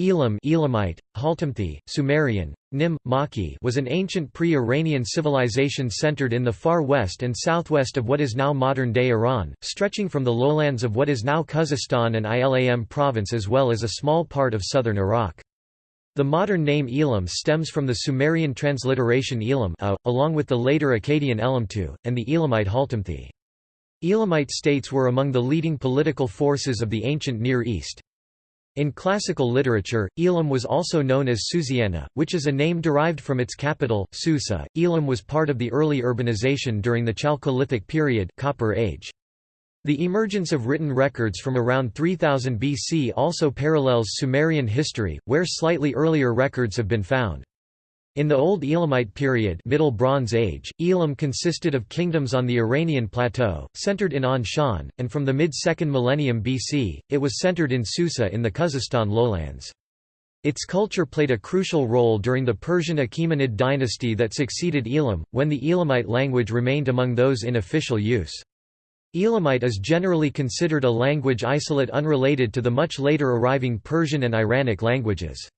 Elam Elamite, Haltamthi, Sumerian, Nim, Maki was an ancient pre-Iranian civilization centered in the far west and southwest of what is now modern-day Iran, stretching from the lowlands of what is now Khuzestan and Ilam province as well as a small part of southern Iraq. The modern name Elam stems from the Sumerian transliteration Elam a, along with the later Akkadian Elamtu, and the Elamite Haltamthi. Elamite states were among the leading political forces of the ancient Near East. In classical literature, Elam was also known as Susiana, which is a name derived from its capital, Susa. Elam was part of the early urbanization during the Chalcolithic period Copper Age. The emergence of written records from around 3000 BC also parallels Sumerian history, where slightly earlier records have been found. In the Old Elamite period Middle Bronze Age, Elam consisted of kingdoms on the Iranian plateau, centered in Anshan, and from the mid-2nd millennium BC, it was centered in Susa in the Khuzestan lowlands. Its culture played a crucial role during the Persian Achaemenid dynasty that succeeded Elam, when the Elamite language remained among those in official use. Elamite is generally considered a language isolate unrelated to the much later arriving Persian and Iranic languages.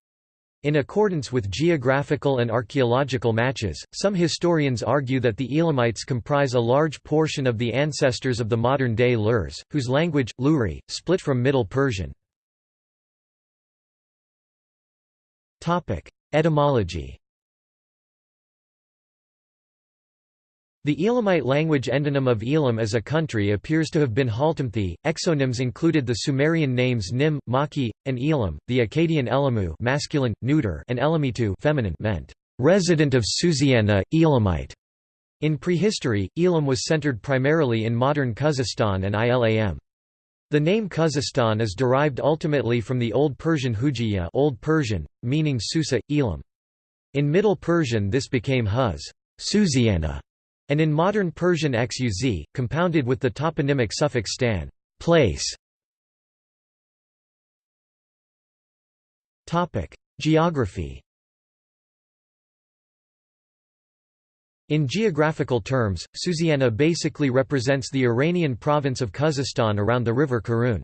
In accordance with geographical and archaeological matches, some historians argue that the Elamites comprise a large portion of the ancestors of the modern-day Lurs, whose language, Luri, split from Middle Persian. Etymology The Elamite language endonym of Elam as a country appears to have been Haltamthi. Exonyms included the Sumerian names Nim, Maki, and Elam, the Akkadian Elamu masculine, neuter, and Elamitu feminine meant, resident of Susiana, Elamite. In prehistory, Elam was centered primarily in modern Khuzestan and Ilam. The name Khuzestan is derived ultimately from the Old Persian Hujiya Old Persian, meaning Susa, Elam. In Middle Persian this became Huz Susiana, and in modern Persian xuz, compounded with the toponymic suffix stan place. Geography In geographical terms, Susiana basically represents the Iranian province of Khuzestan around the river Karun.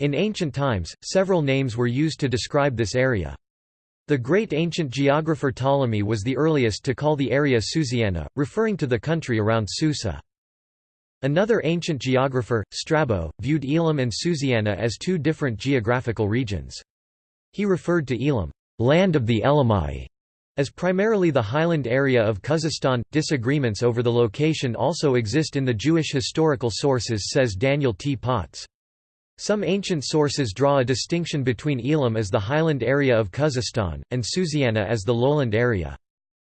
In ancient times, several names were used to describe this area. The great ancient geographer Ptolemy was the earliest to call the area Susiana, referring to the country around Susa. Another ancient geographer, Strabo, viewed Elam and Susiana as two different geographical regions. He referred to Elam, land of the Elamai, as primarily the highland area of Khuzestan. Disagreements over the location also exist in the Jewish historical sources, says Daniel T. Potts. Some ancient sources draw a distinction between Elam as the highland area of Khuzestan, and Susiana as the lowland area.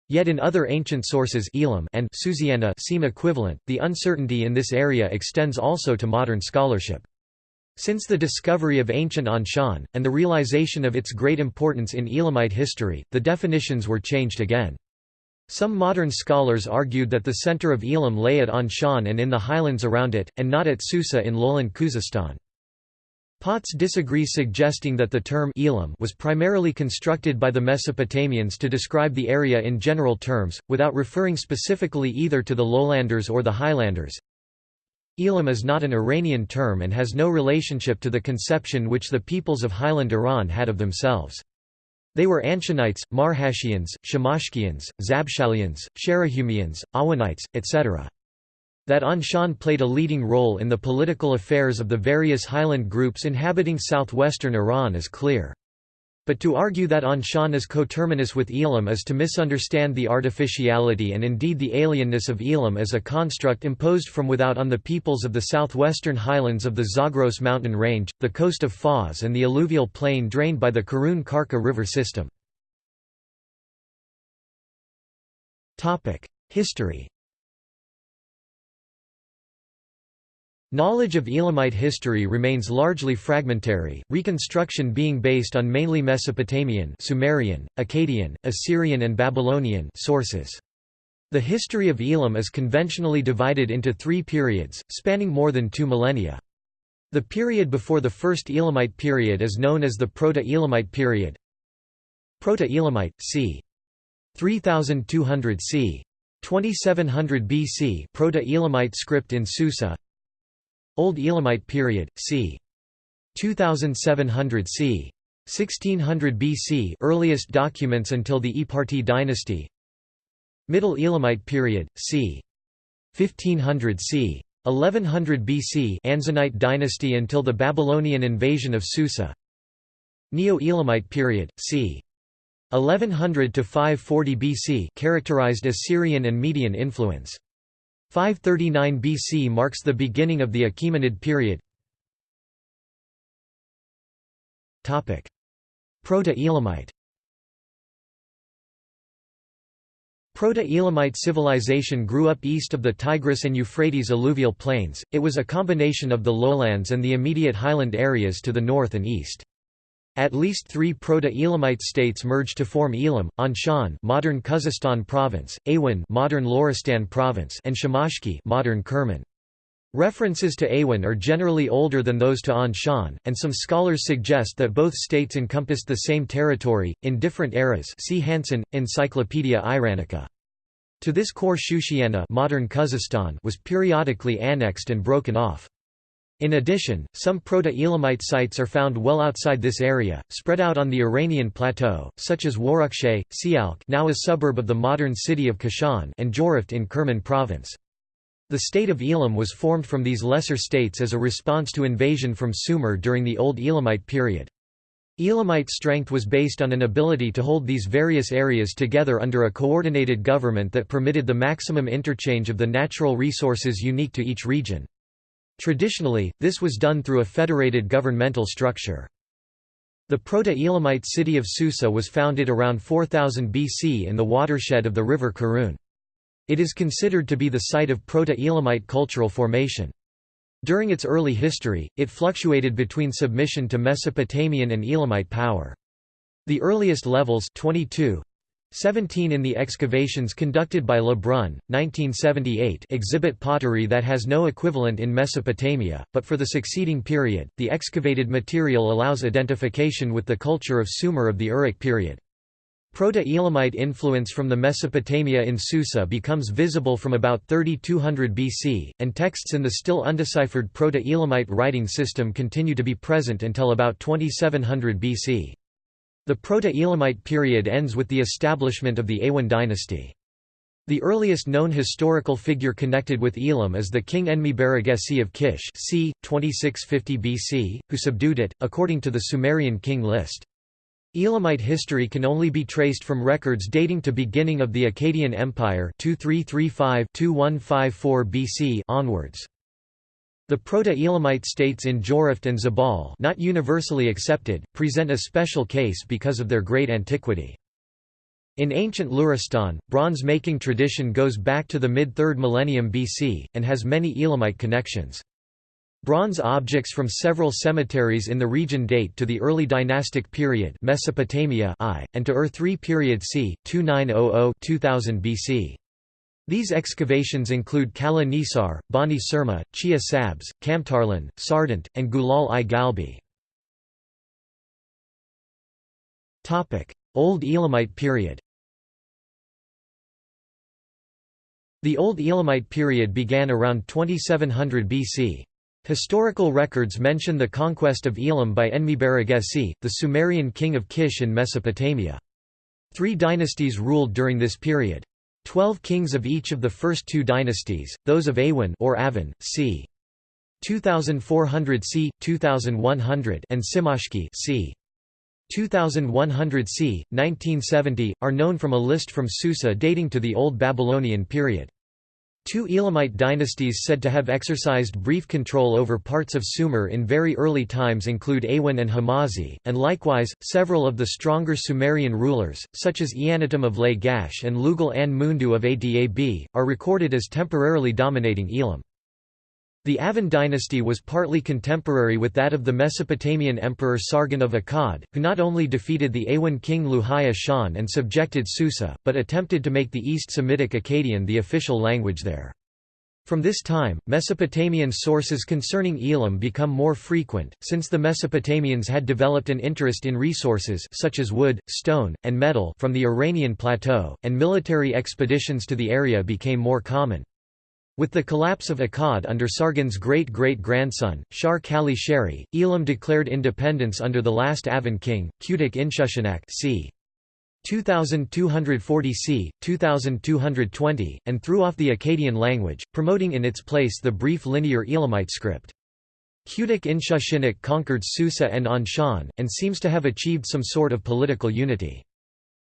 Yet in other ancient sources Elam and Susiana seem equivalent. The uncertainty in this area extends also to modern scholarship. Since the discovery of ancient Anshan, and the realization of its great importance in Elamite history, the definitions were changed again. Some modern scholars argued that the center of Elam lay at Anshan and in the highlands around it, and not at Susa in lowland Khuzestan. Potts disagrees suggesting that the term Elam was primarily constructed by the Mesopotamians to describe the area in general terms, without referring specifically either to the lowlanders or the highlanders. Elam is not an Iranian term and has no relationship to the conception which the peoples of highland Iran had of themselves. They were Anshanites, Marhashians, Shamashkians, Zabshalians, Sharahumians, Awanites, etc. That Anshan played a leading role in the political affairs of the various highland groups inhabiting southwestern Iran is clear. But to argue that Anshan is coterminous with Elam is to misunderstand the artificiality and indeed the alienness of Elam as a construct imposed from without on the peoples of the southwestern highlands of the Zagros mountain range, the coast of Fars and the alluvial plain drained by the Karun-Karka river system. History Knowledge of Elamite history remains largely fragmentary, reconstruction being based on mainly Mesopotamian Sumerian, Akkadian, Assyrian and Babylonian sources. The history of Elam is conventionally divided into three periods, spanning more than two millennia. The period before the first Elamite period is known as the Proto-Elamite period. Proto-Elamite, c. 3200 c. 2700 BC Proto-Elamite script in Susa Old Elamite period, c. 2700 c. 1600 BC earliest documents until the Eparti dynasty Middle Elamite period, c. 1500 c. 1100 BC Anzanite dynasty until the Babylonian invasion of Susa Neo-Elamite period, c. 1100 to 540 BC characterized Assyrian and Median influence. 539 BC marks the beginning of the Achaemenid period. Proto-Elamite Proto-Elamite civilization grew up east of the Tigris and Euphrates alluvial plains, it was a combination of the lowlands and the immediate highland areas to the north and east. At least three Proto-Elamite states merged to form Elam, Anshan modern Khuzestan province, Awan modern Loristan province and Shamashki modern Kerman. References to Awan are generally older than those to Anshan, and some scholars suggest that both states encompassed the same territory, in different eras see Hansen, Encyclopaedia Iranica. To this core Shushiana modern Khuzestan was periodically annexed and broken off. In addition, some Proto-Elamite sites are found well outside this area, spread out on the Iranian plateau, such as Warakshay, Sialk now a suburb of the modern city of Kashan and Jiroft in Kerman province. The state of Elam was formed from these lesser states as a response to invasion from Sumer during the Old Elamite period. Elamite strength was based on an ability to hold these various areas together under a coordinated government that permitted the maximum interchange of the natural resources unique to each region. Traditionally, this was done through a federated governmental structure. The Proto-Elamite city of Susa was founded around 4000 BC in the watershed of the river Karun. It is considered to be the site of Proto-Elamite cultural formation. During its early history, it fluctuated between submission to Mesopotamian and Elamite power. The earliest levels 22, 17 in the excavations conducted by Lebrun, 1978 exhibit pottery that has no equivalent in Mesopotamia, but for the succeeding period, the excavated material allows identification with the culture of Sumer of the Uruk period. Proto-Elamite influence from the Mesopotamia in Susa becomes visible from about 3200 BC, and texts in the still undeciphered Proto-Elamite writing system continue to be present until about 2700 BC. The Proto-Elamite period ends with the establishment of the Awan dynasty. The earliest known historical figure connected with Elam is the king Enmebaragesi of Kish c. 2650 BC, who subdued it, according to the Sumerian king list. Elamite history can only be traced from records dating to beginning of the Akkadian Empire 2335-2154 BC onwards. The Proto-Elamite states in Jiroft and Zabal not universally accepted, present a special case because of their great antiquity. In ancient Luristan, bronze-making tradition goes back to the mid-3rd millennium BC, and has many Elamite connections. Bronze objects from several cemeteries in the region date to the early dynastic period Mesopotamia I, and to Ur III period c. 2900–2000 BC. These excavations include Kala Nisar, Bani Surma, Chia Sabs, Kamtarlan, Sardant, and Gulal i Galbi. Old Elamite period The Old Elamite period began around 2700 BC. Historical records mention the conquest of Elam by Enmebaragesi, the Sumerian king of Kish in Mesopotamia. Three dynasties ruled during this period. Twelve kings of each of the first two dynasties, those of Awan or Avan, c. 2400 c. 2100 and Simashki c. 2100 c. 1970, are known from a list from Susa dating to the Old Babylonian period. Two Elamite dynasties said to have exercised brief control over parts of Sumer in very early times include Awan and Hamazi, and likewise, several of the stronger Sumerian rulers, such as Eannatum of Lagash and Lugal an Mundu of Adab, are recorded as temporarily dominating Elam. The Avan dynasty was partly contemporary with that of the Mesopotamian emperor Sargon of Akkad, who not only defeated the Awan king Luhaya Shan and subjected Susa, but attempted to make the East Semitic Akkadian the official language there. From this time, Mesopotamian sources concerning Elam become more frequent, since the Mesopotamians had developed an interest in resources such as wood, stone, and metal from the Iranian plateau, and military expeditions to the area became more common. With the collapse of Akkad under Sargon's great-great-grandson, Shar Kali Sheri, Elam declared independence under the last Avan king, Kutik Inshushinak c. 2240 c. 2220, and threw off the Akkadian language, promoting in its place the brief linear Elamite script. Kutik Inshushinak conquered Susa and Anshan, and seems to have achieved some sort of political unity.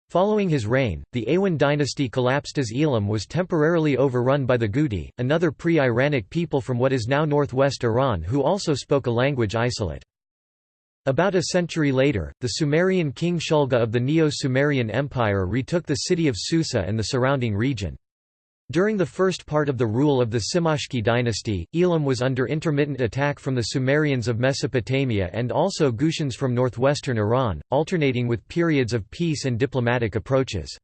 Following his reign, the Awan dynasty collapsed as Elam was temporarily overrun by the Guti, another pre-Iranic people from what is now northwest Iran who also spoke a language isolate. About a century later, the Sumerian king Shulgi of the Neo-Sumerian Empire retook the city of Susa and the surrounding region. During the first part of the rule of the Simashki dynasty, Elam was under intermittent attack from the Sumerians of Mesopotamia and also Gushans from northwestern Iran, alternating with periods of peace and diplomatic approaches.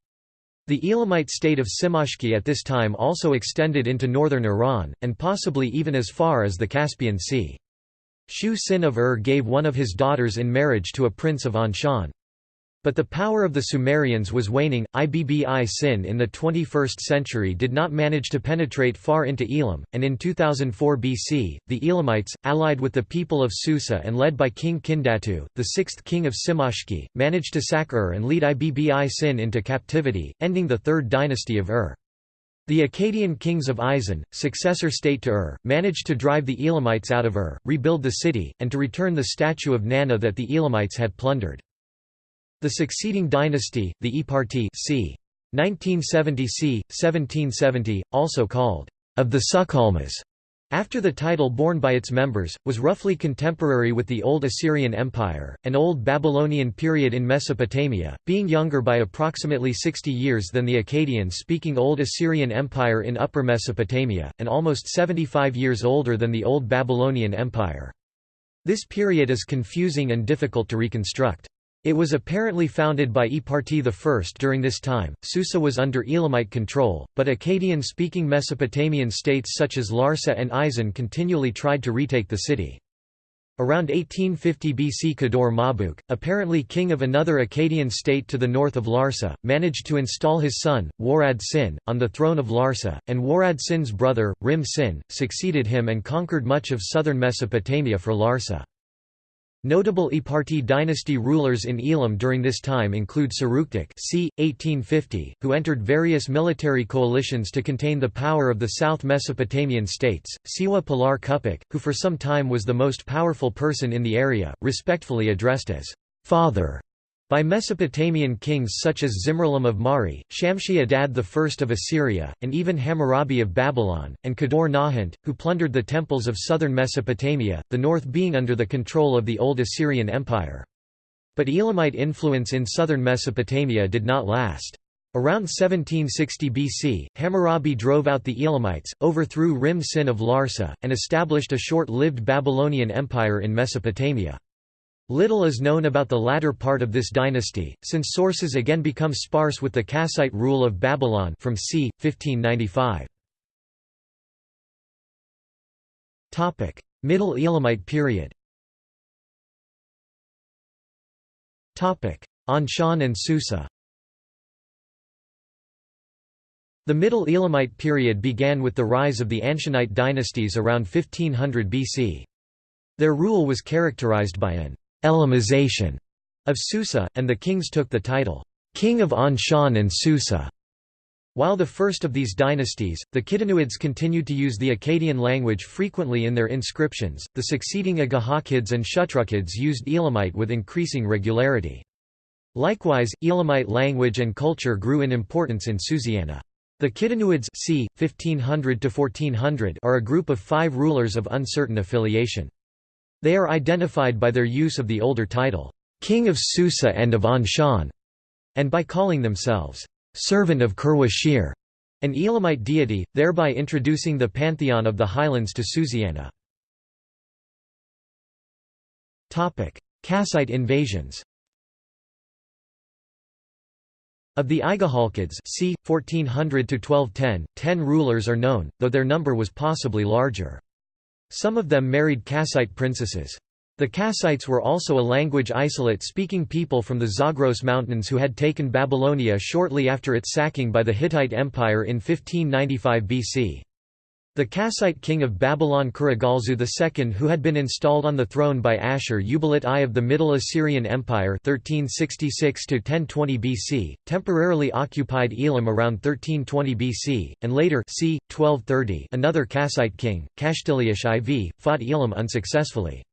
The Elamite state of Simashki at this time also extended into northern Iran, and possibly even as far as the Caspian Sea. Shu Sin of Ur gave one of his daughters in marriage to a prince of Anshan. But the power of the Sumerians was waning. Ibbi Sin in the 21st century did not manage to penetrate far into Elam, and in 2004 BC, the Elamites, allied with the people of Susa and led by King Kindatu, the sixth king of Simashki, managed to sack Ur and lead Ibbi Sin into captivity, ending the third dynasty of Ur. The Akkadian kings of Isin, successor state to Ur, managed to drive the Elamites out of Ur, rebuild the city, and to return the statue of Nanna that the Elamites had plundered. The succeeding dynasty, the Eparti c. 1970 c. 1770, also called of the Sukkalmahs, after the title borne by its members, was roughly contemporary with the Old Assyrian Empire, an Old Babylonian period in Mesopotamia, being younger by approximately 60 years than the Akkadian-speaking Old Assyrian Empire in Upper Mesopotamia, and almost 75 years older than the Old Babylonian Empire. This period is confusing and difficult to reconstruct. It was apparently founded by Eparti I. During this time, Susa was under Elamite control, but Akkadian-speaking Mesopotamian states such as Larsa and Isin continually tried to retake the city. Around 1850 BC Kador Mabuk, apparently king of another Akkadian state to the north of Larsa, managed to install his son, Warad Sin, on the throne of Larsa, and Warad Sin's brother, Rim Sin, succeeded him and conquered much of southern Mesopotamia for Larsa. Notable Eparti dynasty rulers in Elam during this time include Saruktik c. 1850, who entered various military coalitions to contain the power of the South Mesopotamian states, Siwa Pilar Kupik, who for some time was the most powerful person in the area, respectfully addressed as father by Mesopotamian kings such as Zimri-Lim of Mari, Shamshi Adad I of Assyria, and even Hammurabi of Babylon, and Kador Nahant, who plundered the temples of southern Mesopotamia, the north being under the control of the Old Assyrian Empire. But Elamite influence in southern Mesopotamia did not last. Around 1760 BC, Hammurabi drove out the Elamites, overthrew Rim Sin of Larsa, and established a short-lived Babylonian empire in Mesopotamia. Little is known about the latter part of this dynasty, since sources again become sparse with the Kassite rule of Babylon from c. 1595. Middle Elamite period Anshan and Susa The Middle Elamite period began with the rise of the Anshanite dynasties around 1500 BC. Their rule was characterized by an Elamization of Susa, and the kings took the title, King of Anshan and Susa. While the first of these dynasties, the Kidinuids continued to use the Akkadian language frequently in their inscriptions, the succeeding Agahakids and Shutrukids used Elamite with increasing regularity. Likewise, Elamite language and culture grew in importance in Susiana. The Kidinuids c. 1500 are a group of five rulers of uncertain affiliation. They are identified by their use of the older title, King of Susa and of Anshan, and by calling themselves, Servant of Kurwashir, an Elamite deity, thereby introducing the pantheon of the highlands to Susiana. Kassite invasions Of the Igahalkids c. 1400–1210, ten rulers are known, though their number was possibly larger. Some of them married Kassite princesses. The Kassites were also a language isolate-speaking people from the Zagros Mountains who had taken Babylonia shortly after its sacking by the Hittite Empire in 1595 BC. The Kassite king of Babylon Kurigalzu II who had been installed on the throne by Ashur-uballit I of the Middle Assyrian Empire 1366 BC, temporarily occupied Elam around 1320 BC, and later c. 1230 another Kassite king, Kashtiliash IV, fought Elam unsuccessfully.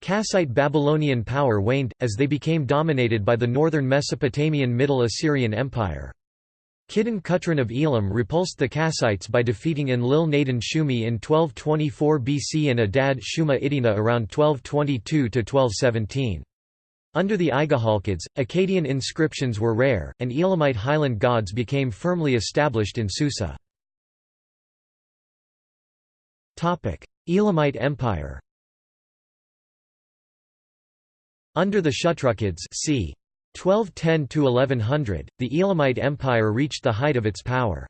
Kassite Babylonian power waned, as they became dominated by the northern Mesopotamian Middle Assyrian Empire. Kidon Kutrin of Elam repulsed the Kassites by defeating Enlil Nadin Shumi in 1224 BC and Adad Shuma Idina around 1222–1217. Under the Igahalkids, Akkadian inscriptions were rare, and Elamite highland gods became firmly established in Susa. Elamite Empire Under the Shutrukids c. 1210–1100, the Elamite Empire reached the height of its power.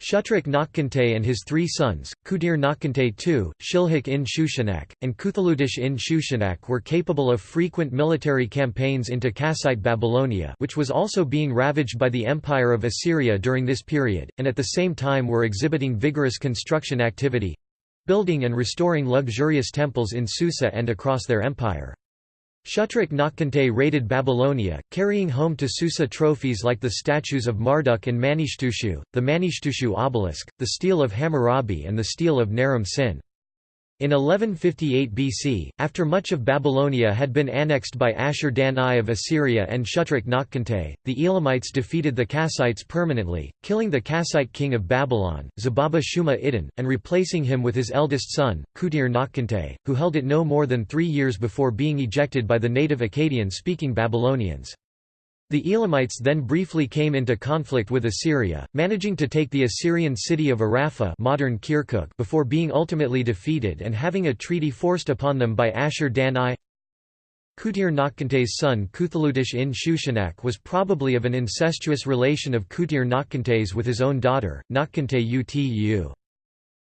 Shutruk Nakhkante and his three sons, Kudir Nakhkante II, Shilhak in Shushanak, and Kuthaludish in Shushanak were capable of frequent military campaigns into Kassite Babylonia which was also being ravaged by the Empire of Assyria during this period, and at the same time were exhibiting vigorous construction activity—building and restoring luxurious temples in Susa and across their empire. Shutruk Nakhkante raided Babylonia, carrying home to Susa trophies like the statues of Marduk and Manishtushu, the Manishtushu obelisk, the stele of Hammurabi and the stele of Naram Sin. In 1158 BC, after much of Babylonia had been annexed by Ashur-dan I of Assyria and Shutruk Nakhkante, the Elamites defeated the Kassites permanently, killing the Kassite king of Babylon, Zababa Shuma Idin, and replacing him with his eldest son, Kutir Nakhkante, who held it no more than three years before being ejected by the native Akkadian-speaking Babylonians. The Elamites then briefly came into conflict with Assyria, managing to take the Assyrian city of Arapha modern Kirkuk before being ultimately defeated and having a treaty forced upon them by Ashur-dan I. Kutir Nakhkante's son Kuthaludish in Shushanak was probably of an incestuous relation of Kutir Nakhkante's with his own daughter, Nakhkante Utu.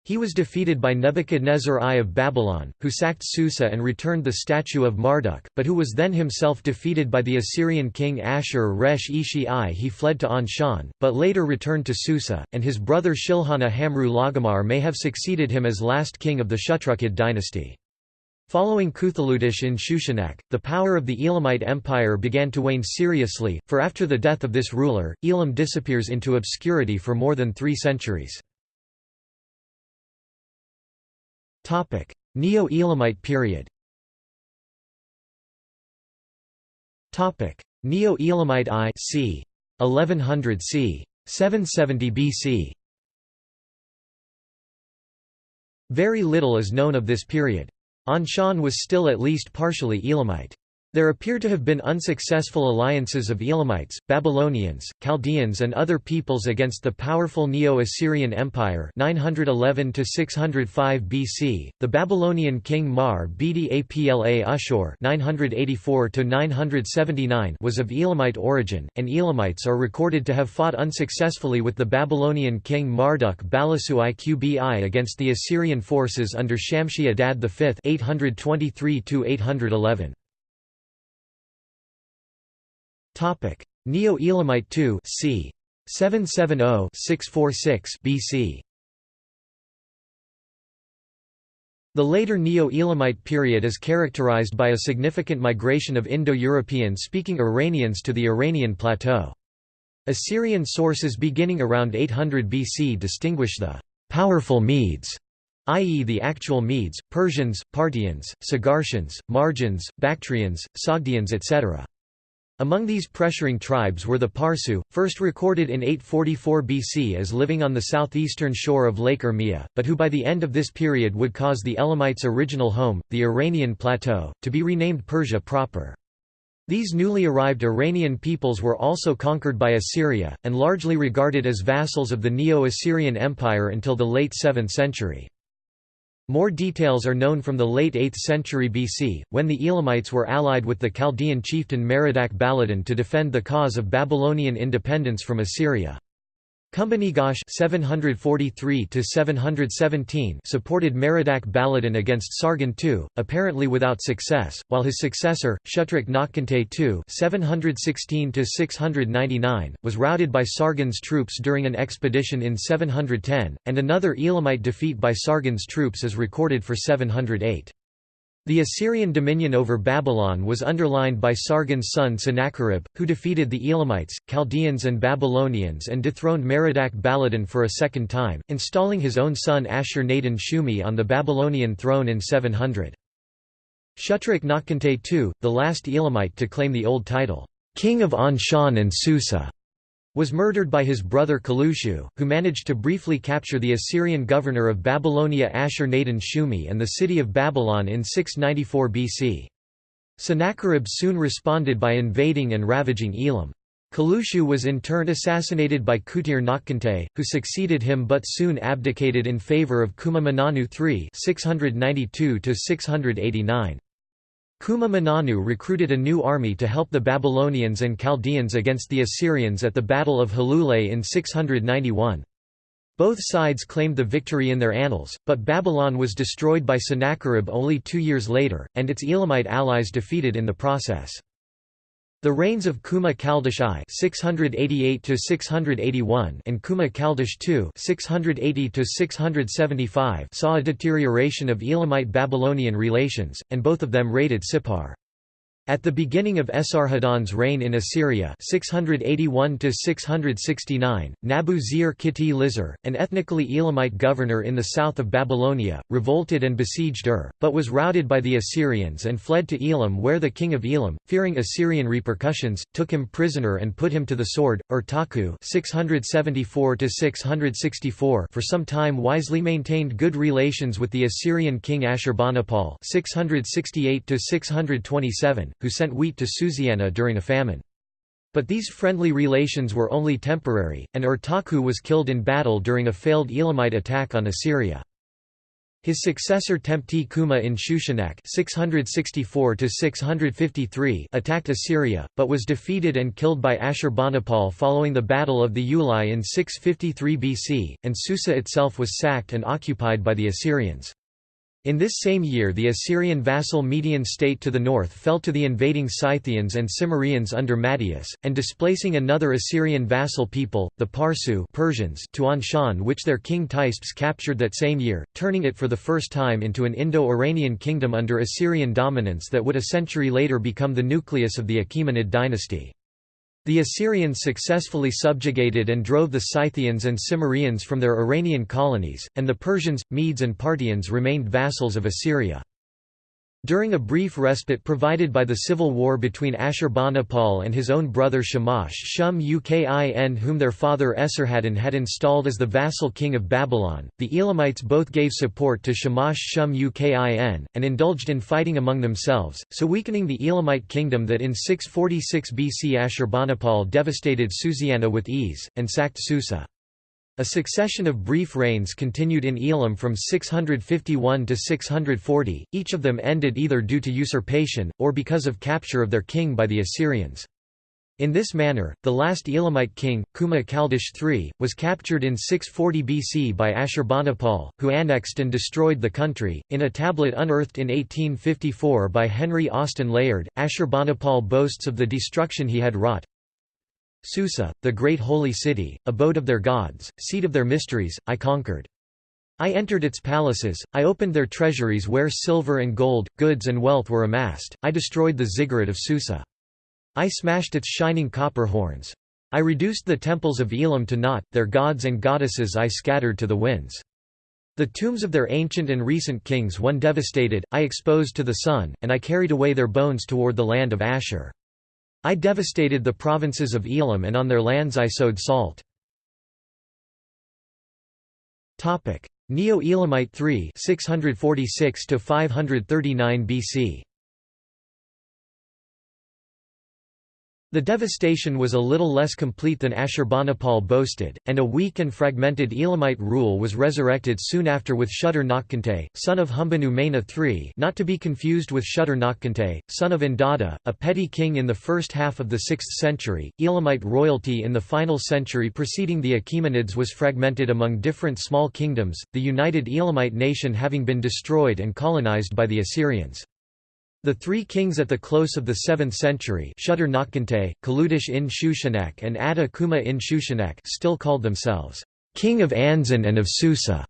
He was defeated by Nebuchadnezzar I of Babylon, who sacked Susa and returned the statue of Marduk, but who was then himself defeated by the Assyrian king Ashur-resh-ishi I. He fled to Anshan, but later returned to Susa, and his brother Shilhana Hamru Lagamar may have succeeded him as last king of the Shutrukid dynasty. Following Kuthaludish in Shushanak, the power of the Elamite Empire began to wane seriously, for after the death of this ruler, Elam disappears into obscurity for more than three centuries. Neo-Elamite period Neo-Elamite I c. 1100 c. 770 BC Very little is known of this period. Anshan was still at least partially Elamite. There appear to have been unsuccessful alliances of Elamites, Babylonians, Chaldeans and other peoples against the powerful Neo-Assyrian Empire 911 BC. The Babylonian king Mar Bedi Apla Ashur 984 was of Elamite origin, and Elamites are recorded to have fought unsuccessfully with the Babylonian king Marduk Balasu Iqbi against the Assyrian forces under Shamshi Adad V 823 -811. Neo-Elamite II c. 770-646 BC. The later Neo-Elamite period is characterized by a significant migration of Indo-European-speaking Iranians to the Iranian plateau. Assyrian sources beginning around 800 BC distinguish the «powerful Medes» i.e. the actual Medes, Persians, Parthians, Sagartians, Margians, Bactrians, Sogdians etc. Among these pressuring tribes were the Parsu, first recorded in 844 BC as living on the southeastern shore of Lake Urmia, but who by the end of this period would cause the Elamites' original home, the Iranian plateau, to be renamed Persia proper. These newly arrived Iranian peoples were also conquered by Assyria, and largely regarded as vassals of the Neo-Assyrian Empire until the late 7th century. More details are known from the late 8th century BC, when the Elamites were allied with the Chaldean chieftain Merodach Baladan to defend the cause of Babylonian independence from Assyria. Kumbhanigash 743 supported Merodach Baladan against Sargon II, apparently without success, while his successor, Shutruk Nakhkante II 716 was routed by Sargon's troops during an expedition in 710, and another Elamite defeat by Sargon's troops is recorded for 708. The Assyrian dominion over Babylon was underlined by Sargon's son Sennacherib, who defeated the Elamites, Chaldeans and Babylonians and dethroned Merodach Baladan for a second time, installing his own son Ashur-nadin Shumi on the Babylonian throne in 700. Shutruk Nakhkante II, the last Elamite to claim the old title, King of Anshan and Susa, was murdered by his brother Kalushu, who managed to briefly capture the Assyrian governor of Babylonia Ashur-nadin Shumi and the city of Babylon in 694 BC. Sennacherib soon responded by invading and ravaging Elam. Kalushu was in turn assassinated by Kutir who succeeded him but soon abdicated in favour of Kuma Mananu III 692 -689. Kuma Mananu recruited a new army to help the Babylonians and Chaldeans against the Assyrians at the Battle of Halulay in 691. Both sides claimed the victory in their annals, but Babylon was destroyed by Sennacherib only two years later, and its Elamite allies defeated in the process. The reigns of Kuma Kaldish I (688–681) and Kuma Kaldish II (680–675) saw a deterioration of Elamite-Babylonian relations, and both of them raided Sippar. At the beginning of Esarhaddon's reign in Assyria 681 Nabu-Zir-Kiti Lizar, an ethnically Elamite governor in the south of Babylonia, revolted and besieged Ur, but was routed by the Assyrians and fled to Elam where the king of Elam, fearing Assyrian repercussions, took him prisoner and put him to the sword. Urtaku 674 for some time wisely maintained good relations with the Assyrian king Ashurbanipal 668 627 who sent wheat to Susiana during a famine. But these friendly relations were only temporary, and Urtaku was killed in battle during a failed Elamite attack on Assyria. His successor Tempti Kuma in Shushanak 664 attacked Assyria, but was defeated and killed by Ashurbanipal following the Battle of the Ulai in 653 BC, and Susa itself was sacked and occupied by the Assyrians. In this same year the Assyrian vassal Median state to the north fell to the invading Scythians and Cimmerians under Mattius, and displacing another Assyrian vassal people, the Parsu Persians to Anshan which their king Teispes captured that same year, turning it for the first time into an Indo-Iranian kingdom under Assyrian dominance that would a century later become the nucleus of the Achaemenid dynasty. The Assyrians successfully subjugated and drove the Scythians and Cimmerians from their Iranian colonies, and the Persians, Medes and Parthians remained vassals of Assyria. During a brief respite provided by the civil war between Ashurbanipal and his own brother Shamash Shum Ukin whom their father Esarhaddon had installed as the vassal king of Babylon, the Elamites both gave support to Shamash Shum Ukin, and indulged in fighting among themselves, so weakening the Elamite kingdom that in 646 BC Ashurbanipal devastated Susiana with ease, and sacked Susa. A succession of brief reigns continued in Elam from 651 to 640, each of them ended either due to usurpation, or because of capture of their king by the Assyrians. In this manner, the last Elamite king, Kuma Kaldish III, was captured in 640 BC by Ashurbanipal, who annexed and destroyed the country. In a tablet unearthed in 1854 by Henry Austin Layard, Ashurbanipal boasts of the destruction he had wrought. Susa, the great holy city, abode of their gods, seat of their mysteries, I conquered. I entered its palaces, I opened their treasuries where silver and gold, goods and wealth were amassed, I destroyed the ziggurat of Susa. I smashed its shining copper horns. I reduced the temples of Elam to naught, their gods and goddesses I scattered to the winds. The tombs of their ancient and recent kings one devastated, I exposed to the sun, and I carried away their bones toward the land of Ashur. I devastated the provinces of Elam and on their lands I sowed salt. Neo-Elamite 3 646 539 BC The devastation was a little less complete than Ashurbanipal boasted, and a weak and fragmented Elamite rule was resurrected soon after with Shudder Naqkantay, son of Humbanu Mena III not to be confused with Shudder Naqkantay, son of Indada, a petty king in the first half of the 6th century. Elamite royalty in the final century preceding the Achaemenids was fragmented among different small kingdoms, the united Elamite nation having been destroyed and colonized by the Assyrians. The three kings at the close of the 7th century Shudder Naqkantay, Kaludish in Shushanak and Atta Kuma in Shushanak still called themselves, "'King of Anzan and of Susa'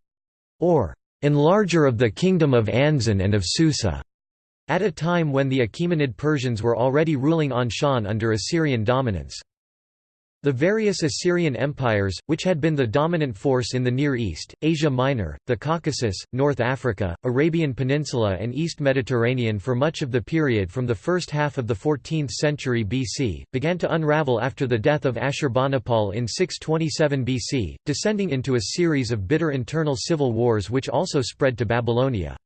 or "'Enlarger of the Kingdom of Anzan and of Susa' at a time when the Achaemenid Persians were already ruling Anshan under Assyrian dominance. The various Assyrian empires, which had been the dominant force in the Near East, Asia Minor, the Caucasus, North Africa, Arabian Peninsula and East Mediterranean for much of the period from the first half of the 14th century BC, began to unravel after the death of Ashurbanipal in 627 BC, descending into a series of bitter internal civil wars which also spread to Babylonia.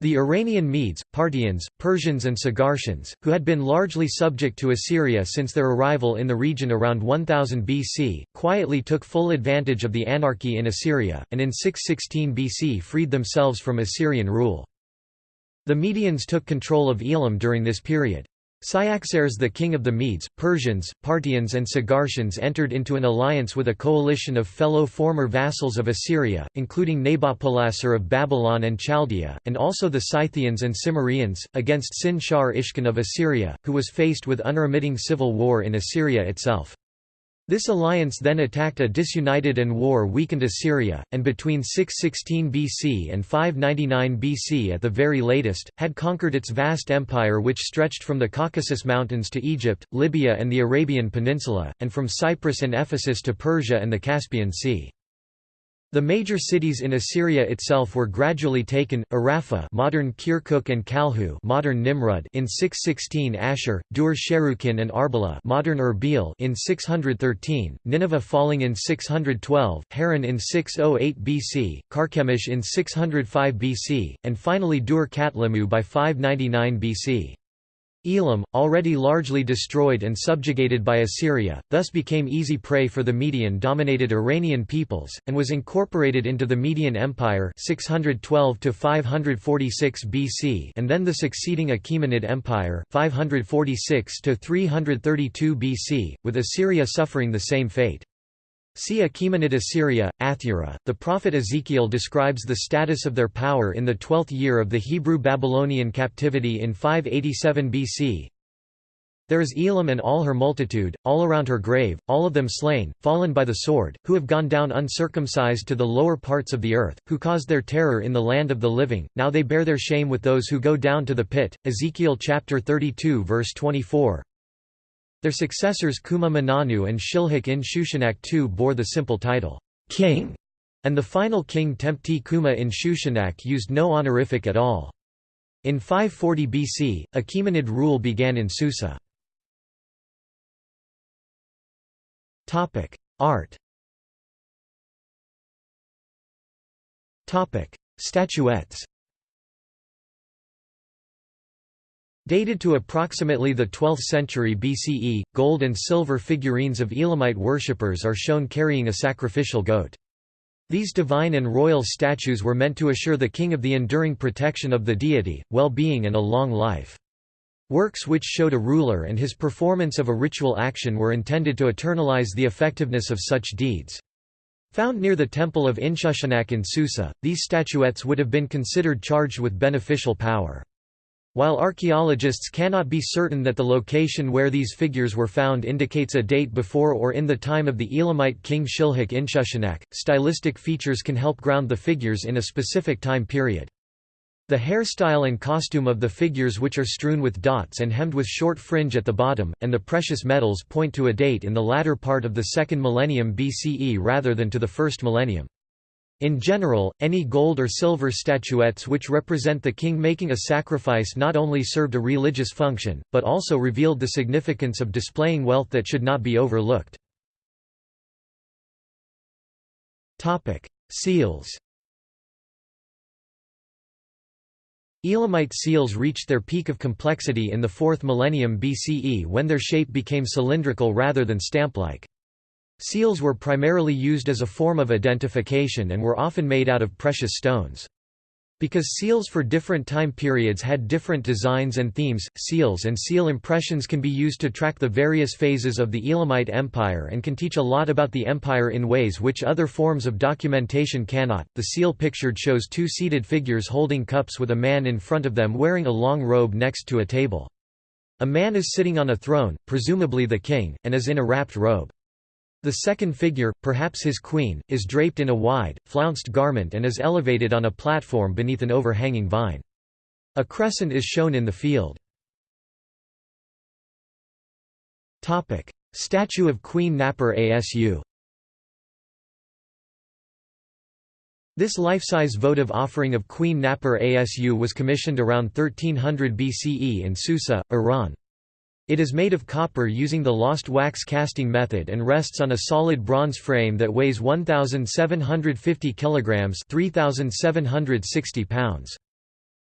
The Iranian Medes, Parthians, Persians and Sagartians, who had been largely subject to Assyria since their arrival in the region around 1000 BC, quietly took full advantage of the anarchy in Assyria, and in 616 BC freed themselves from Assyrian rule. The Medians took control of Elam during this period. Cyaxares the king of the Medes, Persians, Parthians and Sagartians entered into an alliance with a coalition of fellow former vassals of Assyria, including Nabopolassar of Babylon and Chaldea, and also the Scythians and Cimmerians, against Sin-Shar of Assyria, who was faced with unremitting civil war in Assyria itself. This alliance then attacked a disunited and war-weakened Assyria, and between 616 BC and 599 BC at the very latest, had conquered its vast empire which stretched from the Caucasus Mountains to Egypt, Libya and the Arabian Peninsula, and from Cyprus and Ephesus to Persia and the Caspian Sea. The major cities in Assyria itself were gradually taken: Arapha, modern Kirkuk and Kalhu, modern Nimrud, in 616; Ashur, Dur Sharrukin and Arbela, modern Erbil, in 613; Nineveh falling in 612; Haran in 608 BC; Carchemish in 605 BC, and finally Dur Katlimmu by 599 BC. Elam, already largely destroyed and subjugated by Assyria, thus became easy prey for the Median-dominated Iranian peoples, and was incorporated into the Median Empire 612 BC and then the succeeding Achaemenid Empire 546 BC, with Assyria suffering the same fate. See Achaemenid Assyria, Athura. The prophet Ezekiel describes the status of their power in the twelfth year of the Hebrew Babylonian captivity in 587 BC. There is Elam and all her multitude, all around her grave, all of them slain, fallen by the sword, who have gone down uncircumcised to the lower parts of the earth, who caused their terror in the land of the living, now they bear their shame with those who go down to the pit. Ezekiel chapter 32 verse 24. Their successors Kuma Mananu and Shilhak in Shushanak II bore the simple title, king, and the final king Tempti Kuma in Shushanak used no honorific at all. In 540 BC, Achaemenid rule began in Susa. Art Statuettes Dated to approximately the 12th century BCE, gold and silver figurines of Elamite worshippers are shown carrying a sacrificial goat. These divine and royal statues were meant to assure the king of the enduring protection of the deity, well-being and a long life. Works which showed a ruler and his performance of a ritual action were intended to eternalize the effectiveness of such deeds. Found near the temple of Inshushanak in Susa, these statuettes would have been considered charged with beneficial power. While archaeologists cannot be certain that the location where these figures were found indicates a date before or in the time of the Elamite king Shilhak Inshushanak, stylistic features can help ground the figures in a specific time period. The hairstyle and costume of the figures which are strewn with dots and hemmed with short fringe at the bottom, and the precious metals point to a date in the latter part of the second millennium BCE rather than to the first millennium. In general, any gold or silver statuettes which represent the king making a sacrifice not only served a religious function, but also revealed the significance of displaying wealth that should not be overlooked. Seals Elamite seals reached their peak of complexity in the 4th millennium BCE when their shape became cylindrical rather than stamp-like. Seals were primarily used as a form of identification and were often made out of precious stones. Because seals for different time periods had different designs and themes, seals and seal impressions can be used to track the various phases of the Elamite Empire and can teach a lot about the empire in ways which other forms of documentation cannot. The seal pictured shows two seated figures holding cups with a man in front of them wearing a long robe next to a table. A man is sitting on a throne, presumably the king, and is in a wrapped robe. The second figure, perhaps his queen, is draped in a wide, flounced garment and is elevated on a platform beneath an overhanging vine. A crescent is shown in the field. Statue of Queen Napir-Asu This life-size votive offering of Queen Napir-Asu was commissioned around 1300 BCE in Susa, Iran. It is made of copper using the lost wax casting method and rests on a solid bronze frame that weighs 1750 kilograms, 3760 pounds.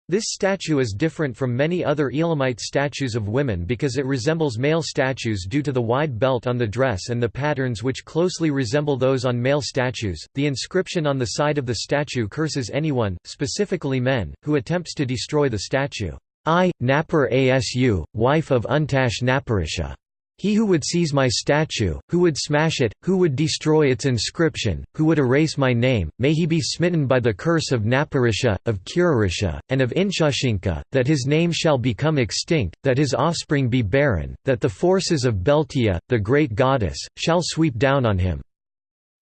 This statue is different from many other Elamite statues of women because it resembles male statues due to the wide belt on the dress and the patterns which closely resemble those on male statues. The inscription on the side of the statue curses anyone, specifically men, who attempts to destroy the statue. I, Napir-Asu, wife of Untash Napirisha. He who would seize my statue, who would smash it, who would destroy its inscription, who would erase my name, may he be smitten by the curse of Napirisha, of Kiririsha, and of Inshushinak, that his name shall become extinct, that his offspring be barren, that the forces of Beltia, the great goddess, shall sweep down on him.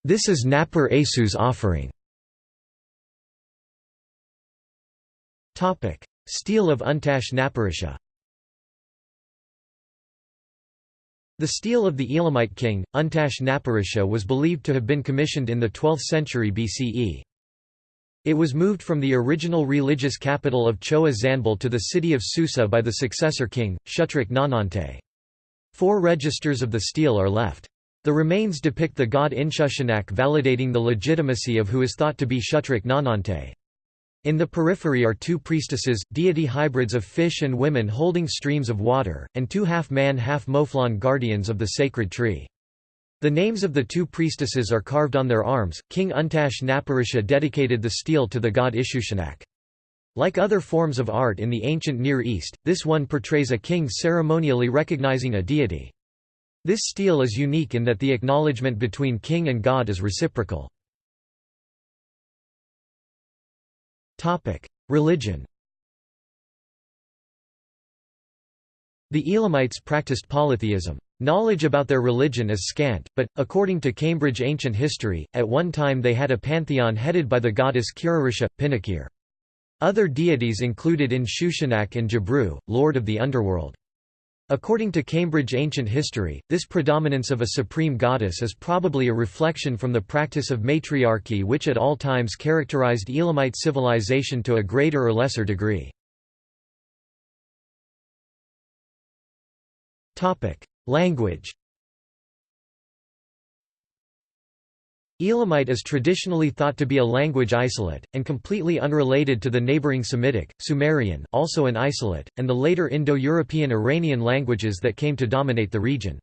This is Napir-Asu's offering. Stele of Untash Napirisha The stele of the Elamite king, Untash Napirisha was believed to have been commissioned in the 12th century BCE. It was moved from the original religious capital of Chogha Zanbil to the city of Susa by the successor king, Shutruk Nahhunte. Four registers of the stele are left. The remains depict the god Inshushinak validating the legitimacy of who is thought to be Shutruk Nahhunte. In the periphery are two priestesses, deity hybrids of fish and women holding streams of water, and two half-man half-mouflon guardians of the sacred tree. The names of the two priestesses are carved on their arms. King Untash Napirisha dedicated the stele to the god Inshushinak. Like other forms of art in the ancient Near East, this one portrays a king ceremonially recognizing a deity. This stele is unique in that the acknowledgement between king and god is reciprocal. Religion The Elamites practiced polytheism. Knowledge about their religion is scant, but, according to Cambridge Ancient History, at one time they had a pantheon headed by the goddess Kiririsha, Pinikir. Other deities included Inshushinak and Jabru, lord of the underworld. According to Cambridge Ancient History, this predominance of a supreme goddess is probably a reflection from the practice of matriarchy which at all times characterized Elamite civilization to a greater or lesser degree. Language Elamite is traditionally thought to be a language isolate, and completely unrelated to the neighboring Semitic, Sumerian also an isolate, and the later Indo-European Iranian languages that came to dominate the region.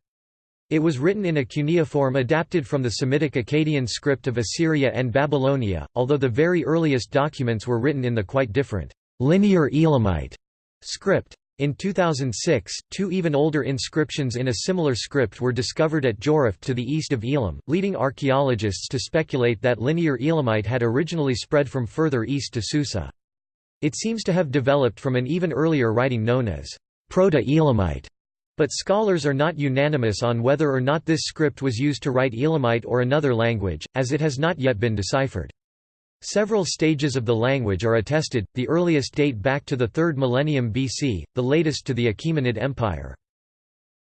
It was written in a cuneiform adapted from the Semitic Akkadian script of Assyria and Babylonia, although the very earliest documents were written in the quite different, linear Elamite script. In 2006, two even older inscriptions in a similar script were discovered at Jiroft to the east of Elam, leading archaeologists to speculate that Linear Elamite had originally spread from further east to Susa. It seems to have developed from an even earlier writing known as Proto-Elamite, but scholars are not unanimous on whether or not this script was used to write Elamite or another language, as it has not yet been deciphered. Several stages of the language are attested, the earliest date back to the 3rd millennium BC, the latest to the Achaemenid Empire.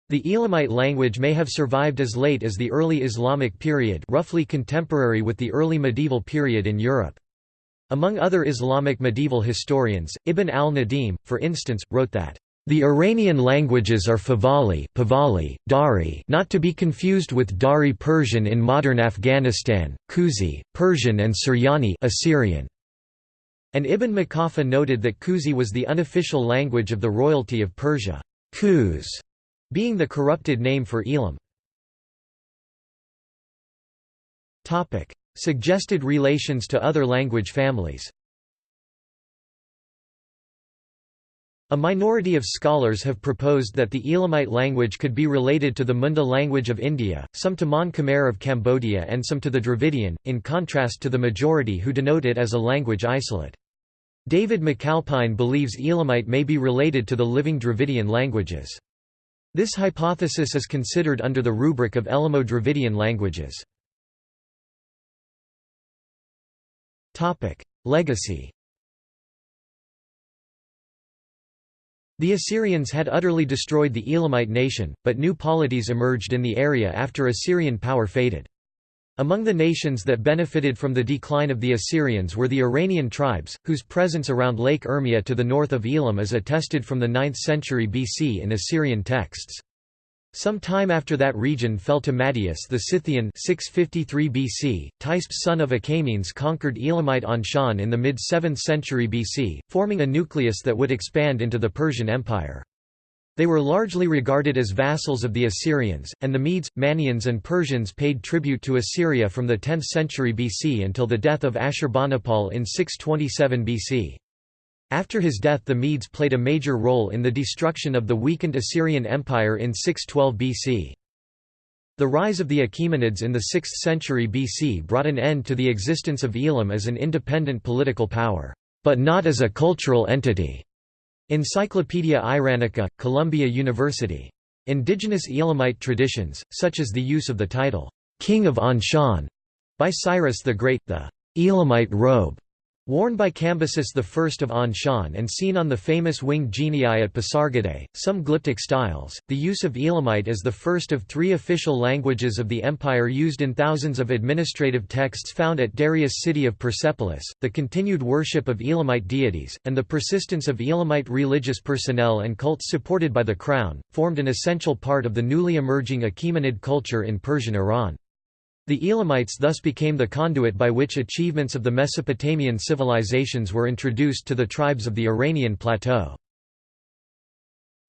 The Elamite language may have survived as late as the early Islamic period roughly contemporary with the early medieval period in Europe. Among other Islamic medieval historians, Ibn al-Nadim, for instance, wrote that the Iranian languages are Fahlavi, Pahlavi, Dari not to be confused with Dari Persian in modern Afghanistan, Khuzi, Persian and Suryani Assyrian. And Ibn Muqaffa noted that Khuzi was the unofficial language of the royalty of Persia, Khuz being the corrupted name for Elam. Suggested relations to other language families A minority of scholars have proposed that the Elamite language could be related to the Munda language of India, some to Mon Khmer of Cambodia and some to the Dravidian, in contrast to the majority who denote it as a language isolate. David McAlpin believes Elamite may be related to the living Dravidian languages. This hypothesis is considered under the rubric of Elamo-Dravidian languages. Legacy The Assyrians had utterly destroyed the Elamite nation, but new polities emerged in the area after Assyrian power faded. Among the nations that benefited from the decline of the Assyrians were the Iranian tribes, whose presence around Lake Urmia to the north of Elam is attested from the 9th century BC in Assyrian texts. Some time after that region fell to Madius the Scythian 653 BC, Teispes son of Achaemenes conquered Elamite Anshan in the mid-7th century BC, forming a nucleus that would expand into the Persian Empire. They were largely regarded as vassals of the Assyrians, and the Medes, Mannaeans and Persians paid tribute to Assyria from the 10th century BC until the death of Ashurbanipal in 627 BC. After his death the Medes played a major role in the destruction of the weakened Assyrian Empire in 612 BC. The rise of the Achaemenids in the 6th century BC brought an end to the existence of Elam as an independent political power, but not as a cultural entity. Encyclopaedia Iranica, Columbia University. Indigenous Elamite traditions, such as the use of the title, King of Anshan, by Cyrus the Great, the Elamite robe, Worn by Cambyses I of Anshan and seen on the famous winged genii at Pasargadae, some glyptic styles, the use of Elamite as the first of three official languages of the empire used in thousands of administrative texts found at Darius' city of Persepolis, the continued worship of Elamite deities, and the persistence of Elamite religious personnel and cults supported by the crown, formed an essential part of the newly emerging Achaemenid culture in Persian Iran. The Elamites thus became the conduit by which achievements of the Mesopotamian civilizations were introduced to the tribes of the Iranian plateau.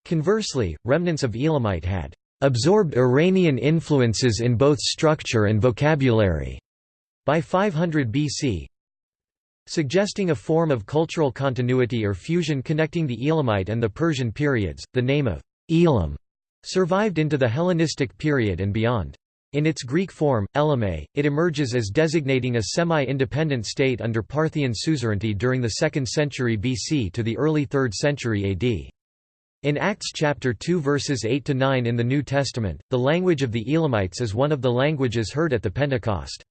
Conversely, remnants of Elamite had absorbed Iranian influences in both structure and vocabulary by 500 BC, suggesting a form of cultural continuity or fusion connecting the Elamite and the Persian periods. The name of Elam survived into the Hellenistic period and beyond. In its Greek form, Elame, it emerges as designating a semi-independent state under Parthian suzerainty during the 2nd century BC to the early 3rd century AD. In Acts chapter 2 verses 8 to 9 in the New Testament, the language of the Elamites is one of the languages heard at the Pentecost.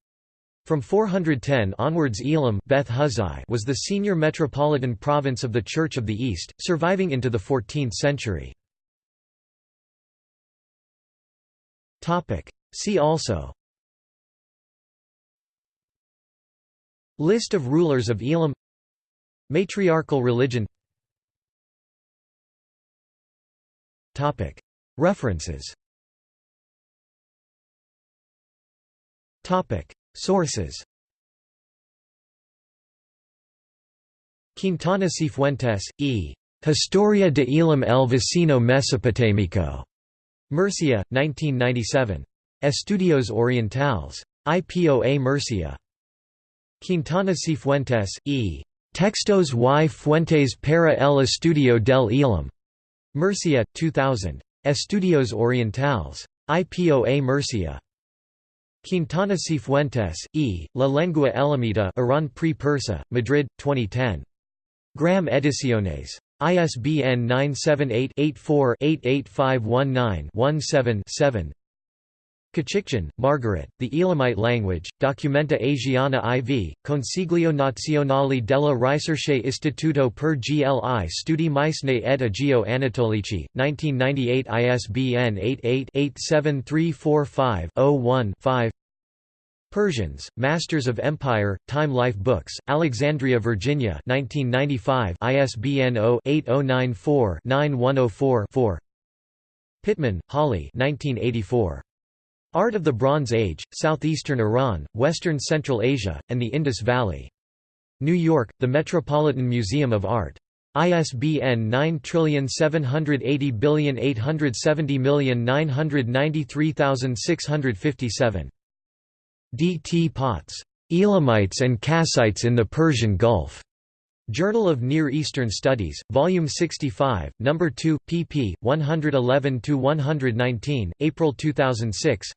From 410 onwards Elam Beth Huzai was the senior metropolitan province of the Church of the East, surviving into the 14th century. See also List of rulers of Elam Matriarchal religion Topic. References Topic. Sources Quintana Cifuentes, E. Historia de Elam el Vecino Mesopotámico. Murcia, 1997. Estudios Orientales. IPOA Murcia. Quintana Cifuentes, E. Textos y Fuentes para el Estudio del Elam. Murcia, 2000. Estudios Orientales. IPOA Murcia. Quintana Cifuentes, E. La lengua elamita Iran pre-Persa, Madrid, 2010. Gram Ediciones. ISBN 978 84 88519 17 Kachikjian, Margaret, The Elamite Language, Documenta Asiana IV, Consiglio Nazionale della Ricerche Istituto per gli Studi Micenei ed Egeo Anatolici, 1998 ISBN 88-87345-01-5 Persians, Masters of Empire, Time Life Books, Alexandria, Virginia 1995 ISBN 0-8094-9104-4 Pittman, Holly 1984. Art of the Bronze Age, Southeastern Iran, Western Central Asia, and the Indus Valley. New York, The Metropolitan Museum of Art. ISBN 9780870993657. D. T. Potts. Elamites and Kassites in the Persian Gulf. Journal of Near Eastern Studies, Volume 65, No. 2, pp. 111–119, April 2006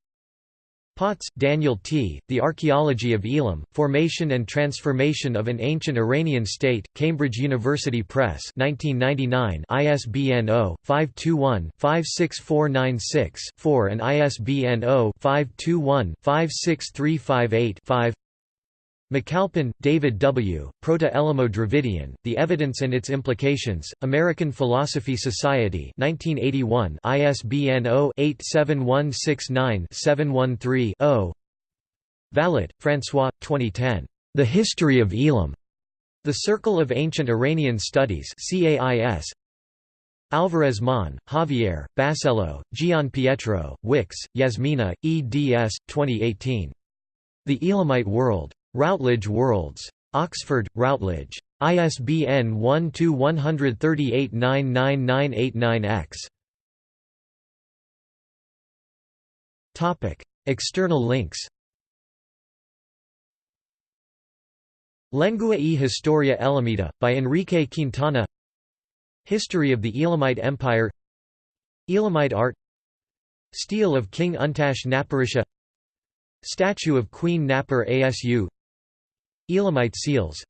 Potts, Daniel T., The Archaeology of Elam, Formation and Transformation of an Ancient Iranian State, Cambridge University Press 1999 ISBN 0-521-56496-4 and ISBN 0-521-56358-5 McAlpin, David W., Proto-Elamo-Dravidian, The Evidence and Its Implications, American Philosophy Society 1981 ISBN 0-87169-713-0 Vallet, François, 2010. The History of Elam. The Circle of Ancient Iranian Studies CAIS. Alvarez Mon, Javier, Basello, Gian Pietro, Wicks, Yasmina, eds. 2018. The Elamite World. Routledge Worlds. Oxford, Routledge. ISBN 1-2-138-99989-X. External links. Lengua e Historia Elamita, by Enrique Quintana. History of the Elamite Empire. Elamite art. Stele of King Untash Napirisha Statue of Queen Napir-Asu Elamite seals.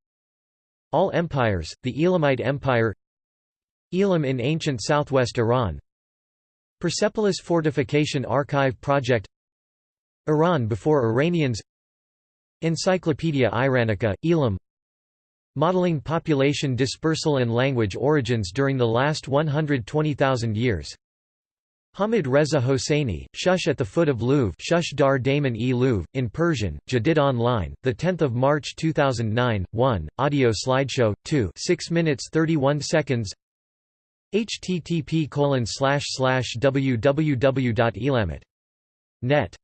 All empires, the Elamite Empire. Elam in ancient southwest Iran. Persepolis Fortification Archive Project. Iran before Iranians. Encyclopaedia Iranica, Elam. Modeling population dispersal and language origins during the last 120,000 years Hamid Reza Hosseini, Shush at the foot of Louvre Shush dar Daman e Louvre, in Persian, Jadid Online, 10 March 2009, 1, audio slideshow, 2 6 minutes 31 seconds. Http www.elamit.net